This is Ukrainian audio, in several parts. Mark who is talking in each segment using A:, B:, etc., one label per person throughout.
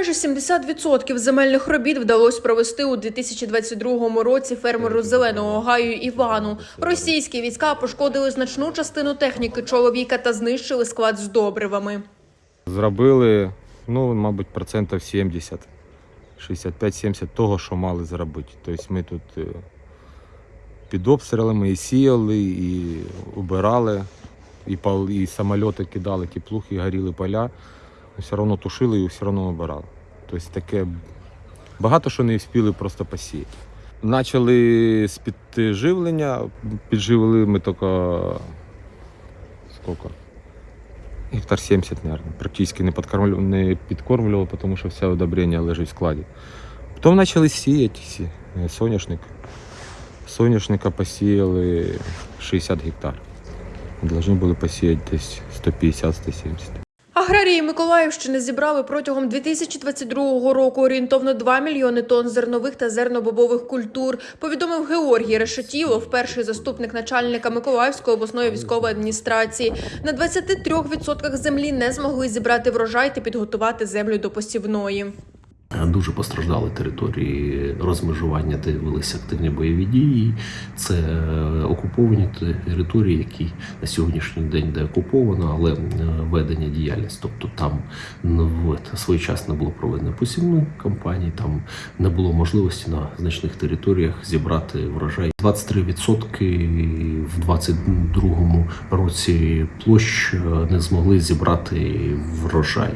A: Майже 70% земельних робіт вдалося провести у 2022 році фермеру зеленого гаю Івану. Російські війська пошкодили значну частину техніки чоловіка та знищили склад з добривами.
B: Зробили, ну, мабуть, процентів 70, 65-70 того, що мали зробити. Тобто ми тут е, під обстрілами і сіяли, і убирали, і, пал, і самольоти кидали, теплух, і горіли поля. Все одно тушили і все одно обирали. Тобто таке багато що не встигли просто посіяти. Почали з підживлення, підживили ми тільки скільки? Гектар 70, наверное. Практически не, подкормлю, не підкормлював, тому що все удобрення лежить в складі. Потім почали сіяти сі- соняшник. Соняшника посіяли 60 гектар. Должны були посіяти десь 150-170.
A: Аграрії Миколаївщини зібрали протягом 2022 року орієнтовно 2 мільйони тонн зернових та зернобобових культур. Повідомив Георгій Решетілов, перший заступник начальника Миколаївської обласної військової адміністрації. На 23% землі не змогли зібрати врожай та підготувати землю до посівної.
C: Дуже постраждали території розмежування, де велися активні бойові дії. Це е, окуповані території, які на сьогоднішній день де окуповано, але е, ведення діяльність. Тобто там своєчасно було проведено посівну кампанію, там не було можливості на значних територіях зібрати врожай. 23% в 2022 році площ е, не змогли зібрати врожай.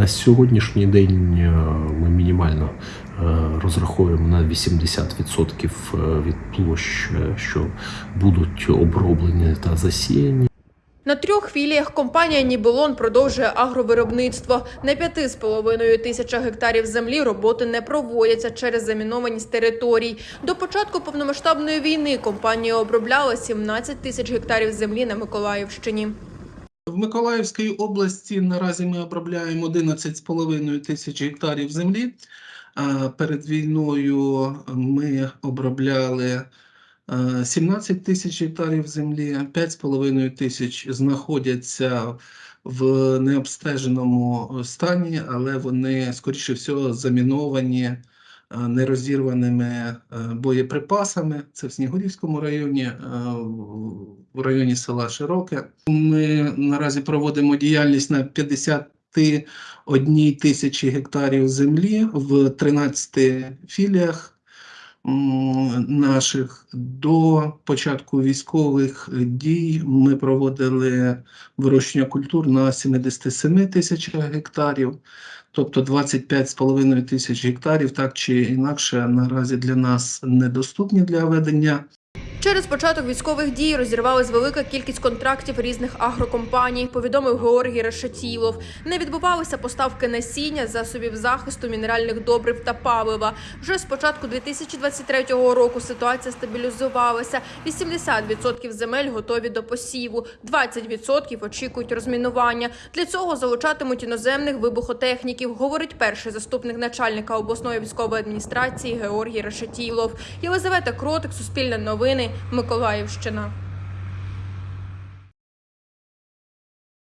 C: Е, На сьогоднішній день е, ми мінімально е, розраховуємо на 80% від площ, е, що будуть оброблені та засіяні.
A: На трьох філіях компанія Нібелон продовжує агровиробництво. На 5,5 тисячах гектарів землі роботи не проводяться через замінованість територій. До початку повномасштабної війни компанія обробляла 17 тисяч гектарів землі на Миколаївщині.
D: В Миколаївській області наразі ми обробляємо 11,5 тисяч гектарів землі. Перед війною ми обробляли е, 17 тисяч гектарів землі, 5,5 тисяч знаходяться в необстеженому стані, але вони, скоріше всього, заміновані нерозірваними е, боєприпасами. Це в Снігурівському районі, е, в районі села Широке. Ми наразі проводимо діяльність на 51 тисячі гектарів землі в 13 філіях наших. До початку військових дій ми проводили вирощення культур на 77 тисячах гектарів. Тобто 25,5 тисяч гектарів, так чи інакше, наразі для нас недоступні для ведення
A: Через початок військових дій розірвалась велика кількість контрактів різних агрокомпаній, повідомив Георгій Решетілов. Не відбувалися поставки насіння, засобів захисту, мінеральних добрив та палива. Вже з початку 2023 року ситуація стабілізувалася. 80% земель готові до посіву, 20% очікують розмінування. Для цього залучатимуть іноземних вибухотехніків, говорить перший заступник начальника обласної військової адміністрації Георгій Решетілов. Єлизавета Кротик, Суспільне новини, Миколаївщина.